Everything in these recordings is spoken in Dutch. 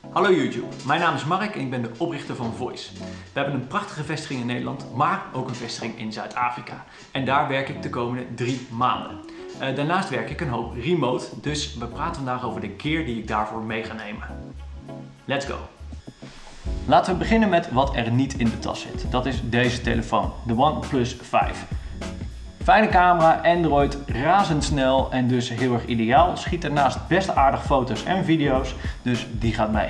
Hallo YouTube, mijn naam is Mark en ik ben de oprichter van Voice. We hebben een prachtige vestiging in Nederland, maar ook een vestiging in Zuid-Afrika. En daar werk ik de komende drie maanden. Uh, daarnaast werk ik een hoop remote, dus we praten vandaag over de gear die ik daarvoor mee ga nemen. Let's go! Laten we beginnen met wat er niet in de tas zit. Dat is deze telefoon, de OnePlus 5. Fijne camera, Android, razendsnel en dus heel erg ideaal. Schiet ernaast best aardig foto's en video's, dus die gaat mee.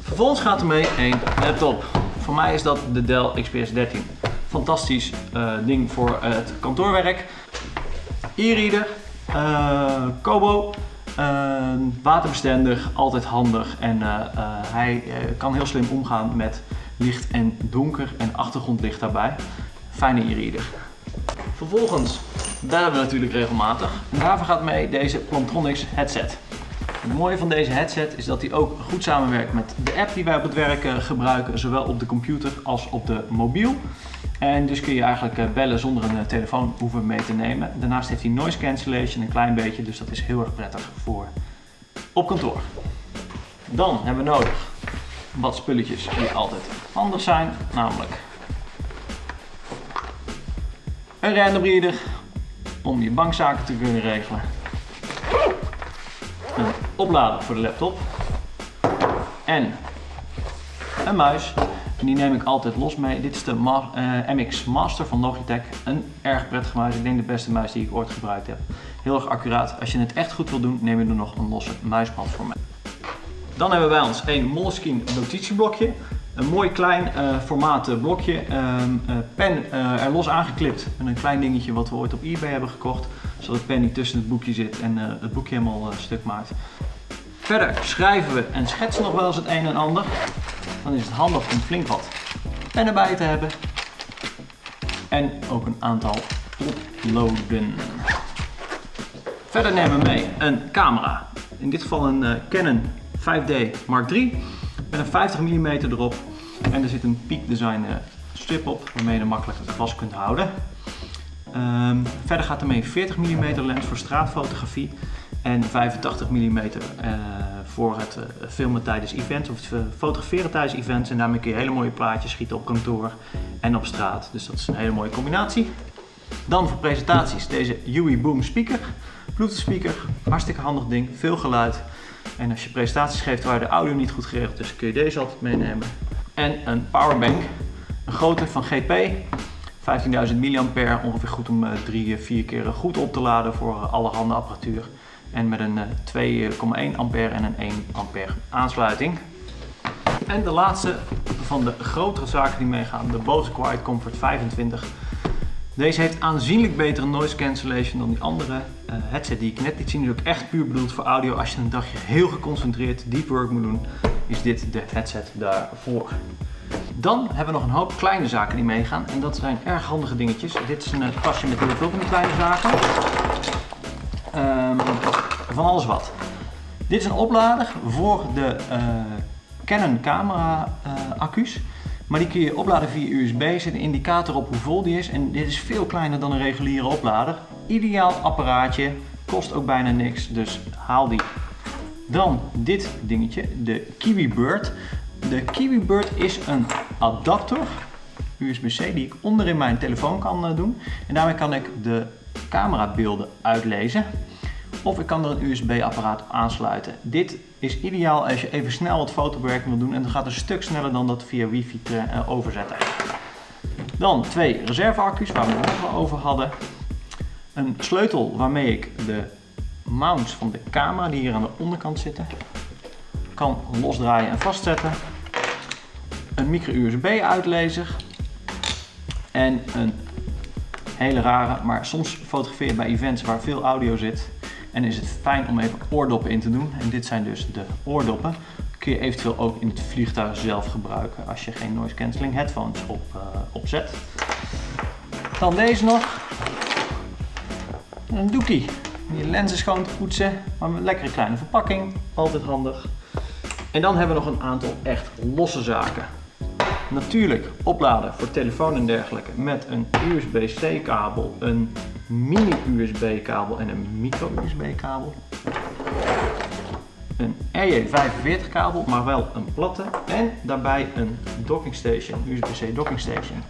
Vervolgens gaat er mee een laptop. Voor mij is dat de Dell XPS 13. Fantastisch uh, ding voor het kantoorwerk. E-reader, uh, Kobo, waterbestendig, altijd handig en hij kan heel slim omgaan met licht en donker en achtergrondlicht daarbij. Fijne e-reader. Vervolgens bellen we natuurlijk regelmatig. Daarvoor gaat mee deze Plantronics headset. Het mooie van deze headset is dat hij ook goed samenwerkt met de app die wij op het werk eh, gebruiken, zowel op de computer als op de mobiel. En dus kun je eigenlijk eh, bellen zonder een eh, telefoon hoeven mee te nemen. Daarnaast heeft hij noise cancellation een klein beetje, dus dat is heel erg prettig voor op kantoor. Dan hebben we nodig wat spulletjes die altijd handig zijn, namelijk een random reader om je bankzaken te kunnen regelen. Een oplader voor de laptop. En een muis. En die neem ik altijd los mee. Dit is de MX Master van Logitech. Een erg prettige muis. Ik denk de beste muis die ik ooit gebruikt heb. Heel erg accuraat. Als je het echt goed wil doen, neem je er nog een losse muismat voor mee. Dan hebben we bij ons een Moleskine notitieblokje. Een mooi klein uh, formaat eh, blokje, uh, pen er los aangeklipt met een klein dingetje wat we ooit op eBay hebben gekocht. Zodat de pen niet tussen het boekje zit en het boekje helemaal stuk maakt. Verder schrijven we en schetsen nog wel eens het een en ander. Dan is het handig om flink wat pennen bij te hebben. En ook een aantal potloden. Verder nemen we mee een camera. In dit geval een Canon 5D Mark III met een 50 mm erop. En er zit een Peak Design eh, strip op waarmee je hem makkelijk vast kunt houden. Um, verder gaat er mee een 40 mm lens voor straatfotografie en 85 mm uh, voor het uh, filmen tijdens events of fotograferen tijdens events. En daarmee kun je hele mooie plaatjes schieten op kantoor en op straat. Dus dat is een hele mooie combinatie. Dan voor presentaties deze UE Boom speaker. Bluetooth speaker, hartstikke handig ding, veel geluid. En als je presentaties geeft waar de audio niet goed geregeld is, kun je deze altijd meenemen. En een powerbank, een grote van GP, 15.000 mAh, ongeveer goed om 3, eh, 4 eh, keer goed op te laden voor eh, alle handen apparatuur. En met een 2,1 ampère en een 1 ampère aansluiting. En de laatste van de grotere zaken die meegaan, de Bose Quiet Comfort 25. Deze heeft aanzienlijk betere noise cancellation dan die andere uh, headset die ik net liet zien. Die is ook echt puur bedoeld voor audio. Als je een dagje heel geconcentreerd deep work moet doen, is dit de headset daarvoor. Dan hebben we nog een hoop kleine zaken die meegaan. En dat zijn erg handige dingetjes. Dit is een tasje met heel veel van die kleine zaken. Um, van alles wat. Dit is een oplader voor de uh, Canon camera accu's. Maar die kun je opladen via USB, zit een indicator op hoe vol die is. En dit is veel kleiner dan een reguliere oplader. Ideaal apparaatje, kost ook bijna niks, dus haal die. Dan dit dingetje, de Kiwi Bird. De Kiwi Bird is een adapter, USB-C, die ik onder in mijn telefoon kan eh, doen. En daarmee kan ik de camerabeelden uitlezen. Of ik kan er een USB-apparaat aansluiten. Dit is ideaal als je even snel wat fotobewerking wil doen en dan gaat het een stuk sneller dan dat via wifi te uh, overzetten. Dan twee reserveaccu's waar we het over hadden. Een sleutel waarmee ik de mounts van de camera die hier aan de onderkant zitten kan losdraaien en vastzetten. Een micro USB uitlezer en een hele rare, maar soms fotografeer je bij events waar veel audio zit en is het fijn om even oordoppen in te doen. En dit zijn dus de oordoppen. Kun je eventueel ook in het vliegtuig zelf gebruiken als je geen noise cancelling headphones op, uh, opzet. Dan deze nog. Een doekie. Je lenzen schoon te poetsen. Maar met een lekkere kleine verpakking. Altijd handig. En dan hebben we nog een aantal echt losse zaken. Natuurlijk opladen voor telefoon en dergelijke met een USB-C kabel, een mini USB kabel en een micro USB kabel. een RJ45 kabel, maar wel een platte. En daarbij een docking station, USB-C docking station.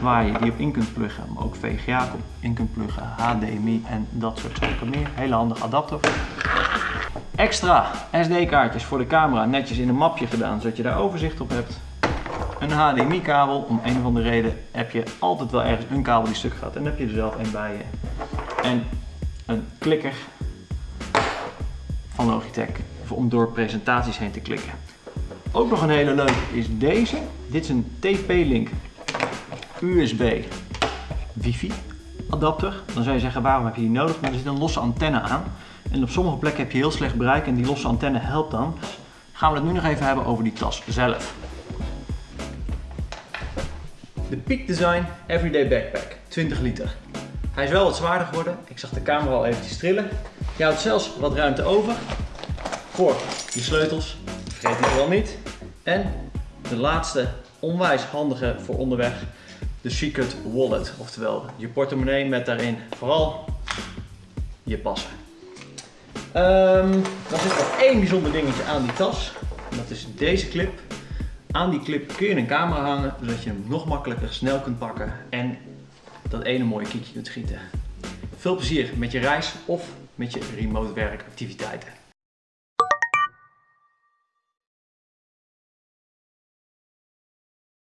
Waar je die op in kunt pluggen, maar ook VGA in kunt pluggen, HDMI en dat soort zaken meer. Hele handige adapter. Extra SD-kaartjes voor de camera netjes in een mapje gedaan, zodat je daar overzicht op hebt. Een HDMI kabel, om een of andere reden heb je altijd wel ergens een kabel die stuk gaat en dan heb je er zelf een bij je. En een klikker van Logitech om door presentaties heen te klikken. Ook nog een hele leuke is deze. Dit is een TP-Link USB wifi adapter. Dan zou je zeggen waarom heb je die nodig? Maar er zit een losse antenne aan. En op sommige plekken heb je heel slecht bereik en die losse antenne helpt dan. Gaan we het nu nog even hebben over die tas zelf. De Peak Design Everyday Backpack, 20 liter. Hij is wel wat zwaarder geworden. Ik zag de camera al eventjes trillen. Je houdt zelfs wat ruimte over voor je sleutels. Vergeet die wel niet. En de laatste onwijs handige voor onderweg. De Secret Wallet. Oftewel je portemonnee met daarin vooral je passen. Um, dan zit er één bijzonder dingetje aan die tas. En dat is deze clip. Aan die clip kun je een camera hangen, zodat je hem nog makkelijker snel kunt pakken en dat ene mooie kiekje kunt schieten. Veel plezier met je reis of met je remote werkactiviteiten.